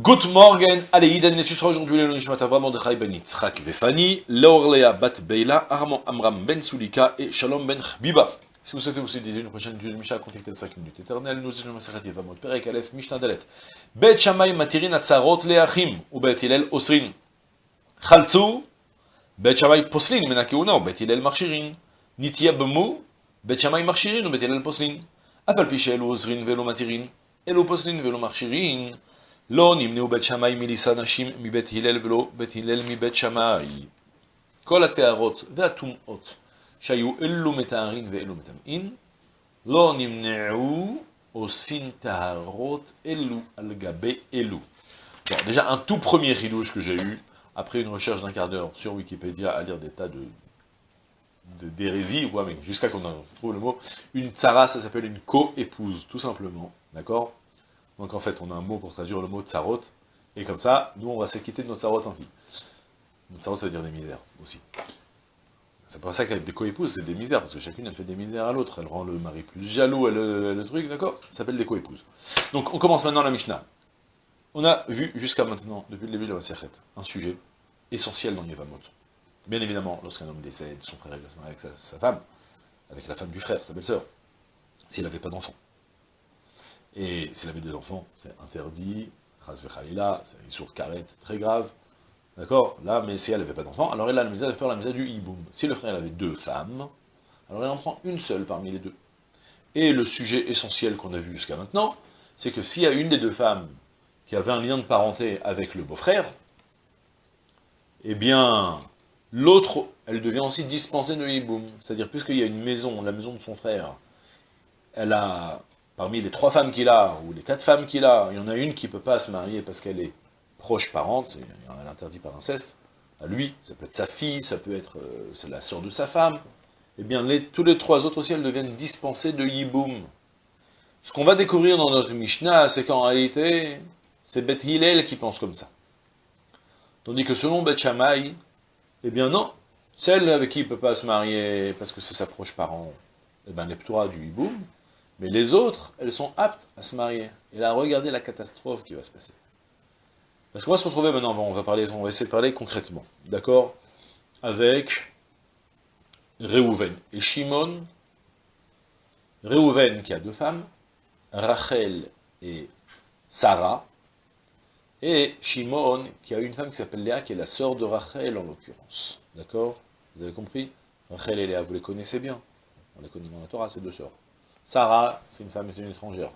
Good morning, allez, Iden Netsus aujourd'hui le Nishmat Avram Mordechai ben Yitzhak Vefani, Leorlea bat Beila, Armand Amram ben Sulika et Shalom ben Biba. Si vous souhaitez vous aider une prochaine vidéo de Mishnah, contactez 5 minutes éternelles, nous sommes Maseret Yevamot, Perek Aleph, Mishnah Dalet. Bet Shamay Matirin Atzarot Leachim, ou Bet Hillel Osrin. Chaltzu, Bet Shamay Poslin, Menakeuna, ou Bet Hillel Marchirin. Nitia Bemu, Bet Shamay Marchirin, ou Bet Hillel Poslin. Afal Pichel Osrin Velo Matirin, Elo Poslin Velo Marchirin. לא נמנעו בית שמאי מלישא נשים מבית הלל ולא בית הלל מבית שמאי. כל הטהרות והטומאות שהיו אלו מטהרין ואלו מטמאין, לא נמנעו עושים טהרות אלו על גבי אלו. Bon, déjà un tout premier ridouche que j'ai eu, après une recherche d'un quart d'heure sur Wikipédia, à lire des tas de d'hérésie, ouais, mais jusqu'à qu'on trouve le mot, une tsara, ça s'appelle une co-épouse, tout simplement, d'accord Donc en fait, on a un mot pour traduire le mot tsarot, et comme ça, nous, on va s'acquitter de notre tsarot ainsi. Notre tsarot, ça veut dire des misères, aussi. C'est pour ça qu'avec des co-épouses, c'est des misères, parce que chacune, elle fait des misères à l'autre. Elle rend le mari plus jaloux, elle, le truc, d'accord? Ça s'appelle des co-épouses. Donc, on commence maintenant la Mishnah. On a vu jusqu'à maintenant, depuis le début de la Sechet, un sujet essentiel dans Yevamot. Bien évidemment, lorsqu'un homme décède, son frère est avec sa, sa femme, avec la femme du frère, sa belle-sœur, s'il n'avait pas d'enfant. Et s'il avait des enfants, c'est interdit, Khalila, c'est une sourd carrette très grave, d'accord? Là, mais si elle n'avait pas d'enfants, alors il a la misère de faire la misère du hiboum. Si le frère avait deux femmes, alors il en prend une seule parmi les deux. Et le sujet essentiel qu'on a vu jusqu'à maintenant, c'est que s'il y a une des deux femmes qui avait un lien de parenté avec le beau-frère, eh bien, l'autre, elle devient aussi dispensée de hiboum. C'est-à-dire, puisqu'il y a une maison, la maison de son frère, elle a parmi les trois femmes qu'il a, ou les quatre femmes qu'il a, il y en a une qui ne peut pas se marier parce qu'elle est proche parente, elle interdit par inceste, à lui, ça peut être sa fille, ça peut être euh, la sœur de sa femme, eh bien, tous les trois autres aussi, elles deviennent dispensées de Yiboum. Ce qu'on va découvrir dans notre Mishnah, c'est qu'en réalité, c'est Beth Hillel qui pense comme ça. Tandis que selon Beth Shammai, eh bien non, celle avec qui il ne peut pas se marier parce que c'est sa proche parent, eh bien, elle du Yiboum, mais les autres, elles sont aptes à se marier. Et là, regardez la catastrophe qui va se passer. Parce qu'on va se retrouver maintenant, on va, parler, on va essayer de parler concrètement, d'accord? Avec Réhouven et Shimon. Réhouven qui a deux femmes, Rachel et Sarah, et Shimon qui a une femme qui s'appelle Léa, qui est la sœur de Rachel en l'occurrence. D'accord? Vous avez compris? Rachel et Léa, vous les connaissez bien. On les connaît dans la Torah, ces deux sœurs. Sarah, c'est une femme, c'est une étrangère.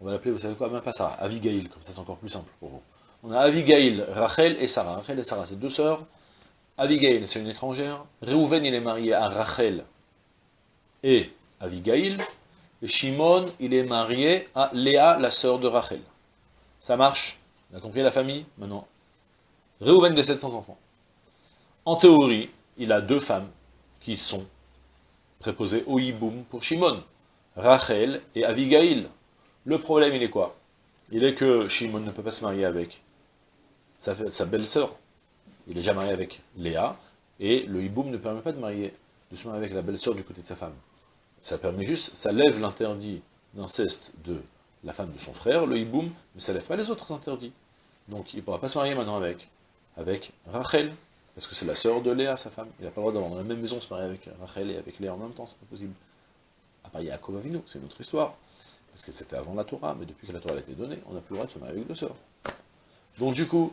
On va l'appeler, vous savez quoi, même pas Sarah, Avigail, comme ça c'est encore plus simple pour vous. On a Avigail, Rachel et Sarah. Rachel et Sarah, c'est deux sœurs. Avigail, c'est une étrangère. Réhouven, il est marié à Rachel et Avigail. Et Shimon, il est marié à Léa, la sœur de Rachel. Ça marche? On a compris la famille? Maintenant. Réhouven décède sans enfants. En théorie, il a deux femmes qui sont préposées au hiboum pour Shimon. Rachel et Avigail. Le problème, il est quoi? Il est que Shimon ne peut pas se marier avec sa, belle-sœur. Il est déjà marié avec Léa, et le hiboum ne permet pas de, marier, de se marier avec la belle-sœur du côté de sa femme. Ça permet juste, ça lève l'interdit d'inceste de la femme de son frère, le hiboum, mais ça lève pas les autres interdits. Donc il ne pourra pas se marier maintenant avec, avec Rachel, parce que c'est la sœur de Léa, sa femme. Il n'a pas le droit d'avoir dans la même maison se marier avec Rachel et avec Léa en même temps, c'est pas possible. À part Yaakov Avinu, c'est une autre histoire. Parce que c'était avant la Torah, mais depuis que la Torah a été donnée, on n'a plus le droit de se marier avec deux sœurs. Donc du coup,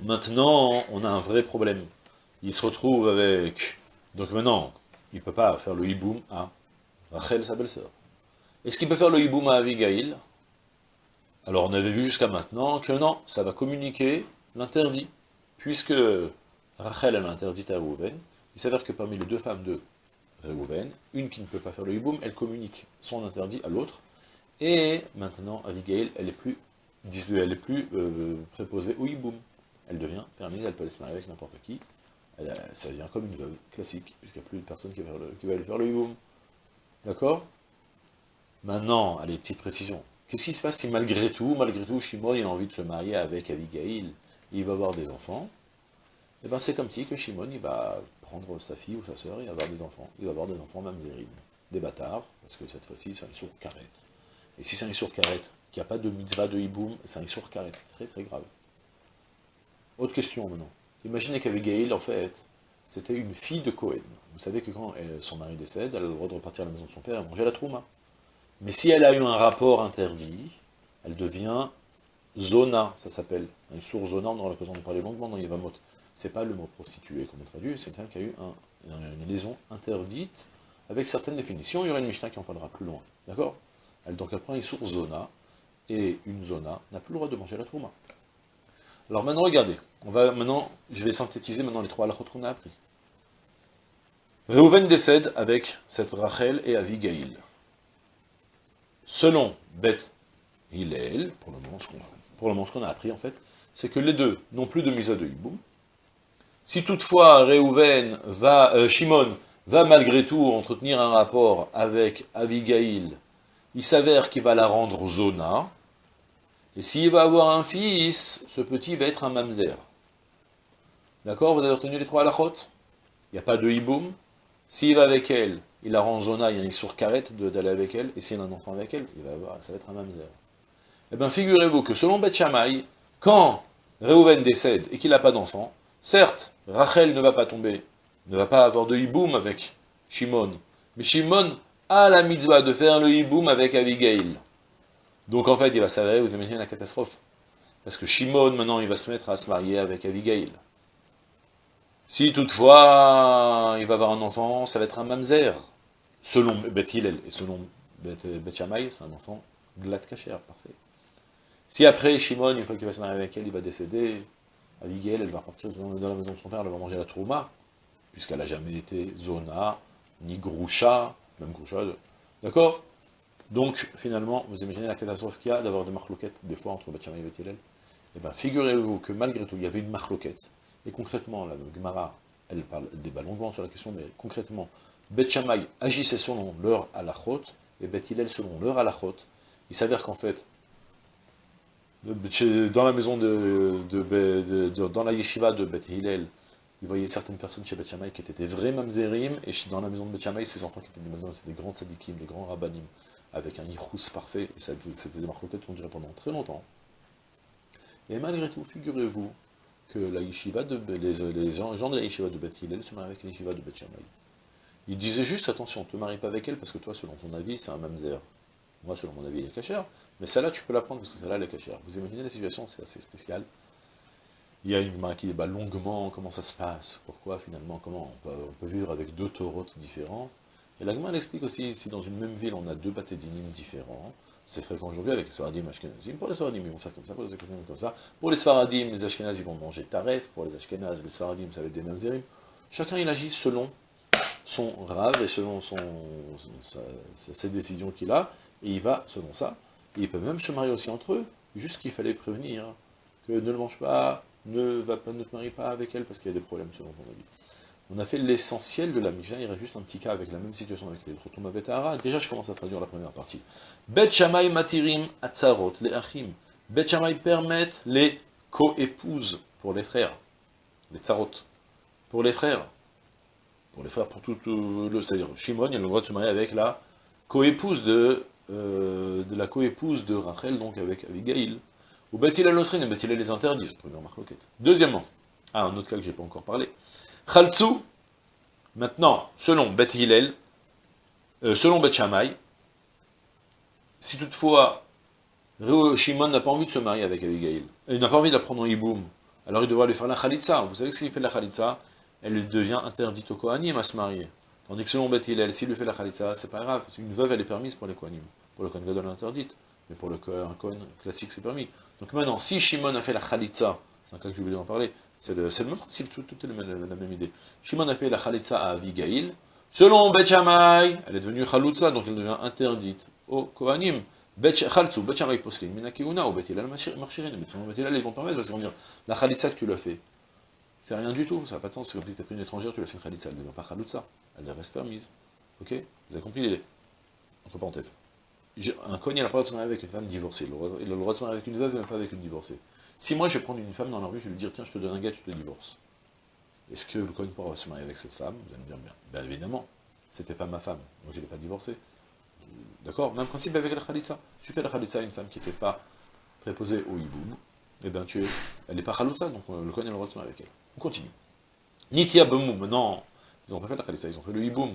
maintenant, on a un vrai problème. Il se retrouve avec... Donc maintenant, il ne peut pas faire le hiboum à Rachel, sa belle-sœur. Est-ce qu'il peut faire le hiboum à Abigail? Alors on avait vu jusqu'à maintenant que non, ça va communiquer l'interdit. Puisque Rachel, elle a interdit à Rouven, il s'avère que parmi les deux femmes de Réhouven, une qui ne peut pas faire le hiboum, elle communique son interdit à l'autre, et maintenant, Abigail, elle est plus, elle est plus euh, préposée au hiboum. Elle devient permise, elle peut aller se marier avec n'importe qui, ça devient comme une veuve classique, puisqu'il n'y a plus de personne qui va, qui va aller faire le hiboum. D'accord? Maintenant, allez, petite précision. Qu'est-ce qui se passe si malgré tout, malgré tout, Shimon a envie de se marier avec Abigail, il va avoir des enfants Et eh bien c'est comme si que Shimon, il va prendre sa fille ou sa sœur et avoir des enfants. Il va avoir des enfants mamzérines, des bâtards, parce que cette fois-ci, c'est un sourd carrette. Et si c'est un sourd carrette, qu'il n'y a pas de mitzvah de hiboum, c'est un issour carré, très très grave. Autre question maintenant. Imaginez qu'Abigail, en fait, c'était une fille de Cohen. Vous savez que quand son mari décède, elle a le droit de repartir à la maison de son père et manger la trouma. Mais si elle a eu un rapport interdit, elle devient zona, ça s'appelle. Un sourd zona, on aura l'occasion de parler longuement dans Yevamot. C'est pas le mot prostituée comme on traduit, c'est quelqu'un qui a eu une liaison interdite avec certaines définitions. Il y aura une Mishnah qui en parlera plus loin. D'accord? Donc elle prend une source zona, et une zona n'a plus le droit de manger la trouma. Alors maintenant, regardez. On va maintenant, je vais synthétiser maintenant les trois halachot qu'on a appris. Reuven décède avec cette Rachel et Avigail. Selon Beth Hillel, pour le moment ce qu'on a, appris en fait, c'est que les deux n'ont plus de misa de hiboum. Si toutefois Reuven va, euh, Shimon va malgré tout entretenir un rapport avec Avigail, il s'avère qu'il va la rendre zona, et s'il va avoir un fils, ce petit va être un mamzer. D'accord Vous avez retenu les trois halachot? Il n'y a pas de hiboum. S'il va avec elle, il la rend zona, il y a une sourd carrette d'aller avec elle, et s'il a un enfant avec elle, il va avoir, ça va être un mamzer. Eh bien, figurez-vous que selon Beth quand Reuven décède et qu'il n'a pas d'enfant, certes, Rachel ne va pas tomber, ne va pas avoir de hiboum avec Shimon, mais Shimon a la mitzvah de faire le hiboum avec Abigail. Donc en fait, il va s'avérer, vous imaginez la catastrophe. Parce que Shimon, maintenant, il va se mettre à se marier avec Abigail. Si toutefois, il va avoir un enfant, ça va être un mamzer. Selon Beth Hillel et selon Beth, Shammai, c'est un enfant glad kacher, parfait. Si après, Shimon, une fois qu'il va se marier avec elle, il va décéder, Abigail, elle va partir dans la maison de son père, elle va manger la trouma, puisqu'elle n'a jamais été zona, ni groucha, même groucha, d'accord? Donc, finalement, vous imaginez la catastrophe qu'il y a d'avoir des marloquettes, des fois, entre Beth et Beth Hillel. Eh bien, figurez-vous que malgré tout, il y avait une marloquette, et concrètement, la Gemara, elle parle, débat longuement sur la question, mais concrètement, Beth Shammai agissait selon leur halachot, et Beth Hillel selon leur halachot. Il s'avère qu'en fait, dans la maison de, dans la yeshiva de Beth Hillel, il voyait certaines personnes chez Beth Shammai qui étaient des vrais mamzerim, et dans la maison de Beth Shammai, ces enfants qui étaient des maisons, c'était des grands sadikim, des grands rabbanim, avec un yichus parfait, et c'était des marcoquettes qu'on dirait pendant très longtemps. Et malgré tout, figurez-vous que la yeshiva de, les, gens, de la yeshiva de Beth Hillel se marient avec la yeshiva de Beth Shammai. Il disait juste, attention, ne te marie pas avec elle, parce que toi, selon ton avis, c'est un mamzer. Moi, selon mon avis, il est cachère, mais celle-là, tu peux la prendre, parce que celle-là, elle est cachère. Vous imaginez la situation, c'est assez spécial. Il y a une main qui débat longuement comment ça se passe, pourquoi finalement, comment on peut, vivre avec deux taurotes différents? Et la elle explique aussi, si dans une même ville, on a deux batédinim différents, c'est fréquent aujourd'hui avec les Sfaradim Ashkenazim. Pour les Sfaradim, ils vont faire comme ça, pour les Ashkenazim, comme ça. Pour les Sfaradim, les Ashkenazim vont manger taref, pour les Ashkenazes, les Sfaradim, ça va être des mamzerim. Chacun, il agit selon son rave et selon son, ses décisions qu'il a, et il va selon ça. Ils peuvent même se marier aussi entre eux, juste qu'il fallait prévenir que ne le mange pas, ne, va pas, ne te marie pas avec elle parce qu'il y a des problèmes selon ton avis. On a fait l'essentiel de la Mishnah, il reste juste un petit cas avec la même situation avec les Trotom Vetahara. Déjà, je commence à traduire la première partie. Bet Shamay Matirim Atzarot, les Achim. Bet Shamay permettent les co-épouses pour les frères, les Tzarot, pour les frères. Pour les frères, pour tout, le... C'est-à-dire, Shimon, il a le droit de se marier avec la co-épouse de, euh, de la co-épouse de Rachel, donc avec Abigail. Ou Bet Hillel Osrin et Bet les interdisent, première marque Deuxièmement, ah, un autre cas que j'ai pas encore parlé. Khaltsu, maintenant, selon Beth Hillel, euh, selon Beth Shammai, si toutefois Shimon n'a pas envie de se marier avec Abigail, il n'a pas envie de la prendre en hiboum, alors il devra lui faire la khalitza. Vous savez que s'il fait la khalitza, elle devient interdite au Kohanim à se marier. Tandis que selon Beth s'il lui fait la khalitza, c'est pas grave, une veuve elle est permise pour les Kohanim. Pour le Kohen Gadol elle est interdite, mais pour le Kohen classique c'est permis. Donc maintenant, si Shimon a fait la khalitza, c'est un cas que je voulais en parler, c'est le, même principe, tout, est la, même idée. Shimon a fait la Khalitza à Avigail. Selon Bet elle est devenue Khalitza, donc elle devient interdite au Kohanim. Khaltsu, Bet Minakiuna, ou marchirin. Mais selon Bet ils vont permettre, parce qu'ils vont dire, la Khalitza que tu l'as fait, c'est rien du tout, ça n'a pas de sens, c'est comme si tu as pris une étrangère, tu l'as fait une Khalitza, elle ne devient pas Khalitza, elle reste permise. Ok Vous avez compris l'idée Entre parenthèses. Un Kohen, il a pas le droit de se marier avec une femme divorcée, il a le droit de se marier avec une veuve, mais pas avec une divorcée. Si moi je vais prendre une femme dans la rue, je vais lui dire, tiens, je te donne un gars, tu te divorces. Est-ce que le Cohen pourra se marier avec cette femme? Vous allez me dire, bien, bien évidemment, c'était pas ma femme, donc je ne l'ai pas divorcée. D'accord Même principe avec la khalitsa. Tu fais la khalitsa à une femme qui n'était pas préposée au hiboum, eh bien tu es, elle n'est pas khalitsa, donc euh, le Kohen a le droit de avec elle. On continue. Nitia Bemoum, non, ils n'ont pas fait la khalitsa, ils ont fait le hiboum.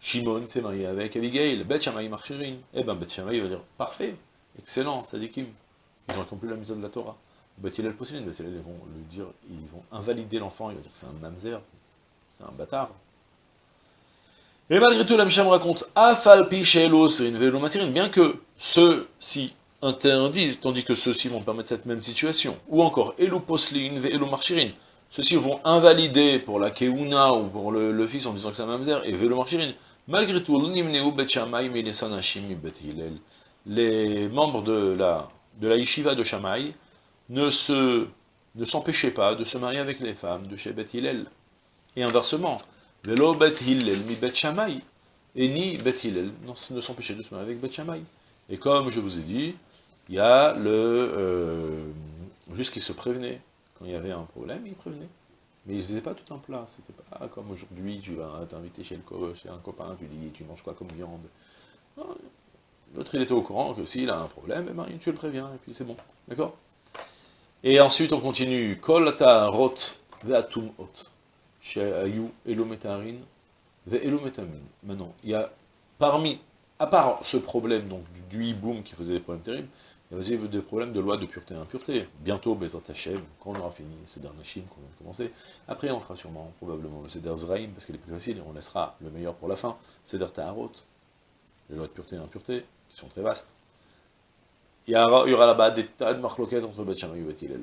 Shimon s'est marié avec Abigail, Bet Shammai Marchirin. Eh bien, Bet va dire, parfait, excellent, sadikim. Ils ont accompli la mise de la Torah. Bet Hillel possible, Bet ils vont le dire, ils vont invalider l'enfant, il va dire que c'est un mamzer, c'est un bâtard. Et malgré tout, la Misham raconte, Afal Pichelo, c'est une vélo bien que ceux-ci interdisent, tandis que ceux-ci vont permettre cette même situation. Ou encore, Elu Poslin, Elu Marchirin. Ceux-ci vont invalider pour la Keuna ou pour le, fils en disant que c'est un mamzer, et Velo. Malgré tout, les membres de la, de la yeshiva de Shammai ne se ne s'empêchaient pas de se marier avec les femmes de chez Beth Hillel. Et inversement, Velo Bet Hillel mi Bet Shammai, et ni Bet Hillel ne s'empêchait de se marier avec Bet Shammai. Et comme je vous ai dit, il y a le euh, juste qui se prévenait. Quand il y avait un problème, il prévenait. Mais il ne faisait pas tout un plat. C'était pas comme aujourd'hui, tu vas t'inviter chez, chez un copain, tu dis tu manges quoi comme viande? L'autre il était au courant que s'il a un problème, eh ben, tu le préviens, et puis c'est bon. D'accord? Et ensuite on continue. Kol rot ve'atum ot. She'ayu elometarin ve'elometamin. Maintenant, il y a parmi, à part ce problème donc du, hiboum qui faisait des problèmes terribles, il y a aussi des problèmes de loi de pureté et impureté. Bientôt, Hashem, quand on aura fini Seder Nashim, qu'on vient de commencer, après on fera sûrement, probablement, le Seder Zraim, parce qu'il est plus facile, et on laissera le meilleur pour la fin, Seder Taharot, les lois de pureté et impureté, qui sont très vastes. Il y aura, là-bas des tas de marloquettes entre Beth et Beth Hillel.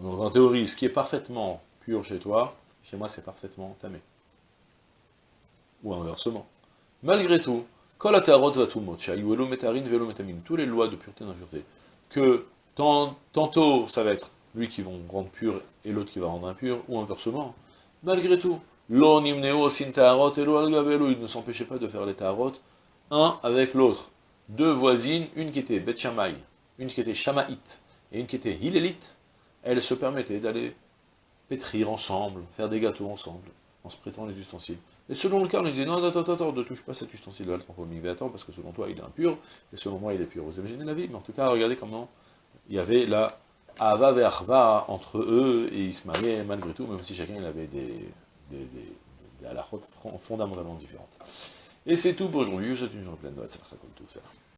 Donc en théorie, ce qui est parfaitement pur chez toi, chez moi c'est parfaitement tamé. Ou inversement. Malgré tout, tous les lois de pureté et d'impureté, que tantôt ça va être lui qui va rendre pur et l'autre qui va rendre impur, ou inversement, malgré tout, il ne s'empêchait pas de faire les tarot, un avec l'autre. Deux voisines, une qui était Bet une qui était Shamaït, et une qui était Hilélite, elles se permettaient d'aller pétrir ensemble, faire des gâteaux ensemble, en se prêtant les ustensiles. Et selon le cas, on lui disait, non, attends, attends, attends, ne touche pas cet ustensile-là, le attends, parce que selon toi, il est impur, et selon moi, il est pur. Vous imaginez la vie Mais en tout cas, regardez comment il y avait la Ava Verva entre eux, et ils se mariaient malgré tout, même si chacun il avait des, des, des, des fondamentalement différentes. Et c'est tout pour aujourd'hui, je vous souhaite une journée pleine de comme tout ça.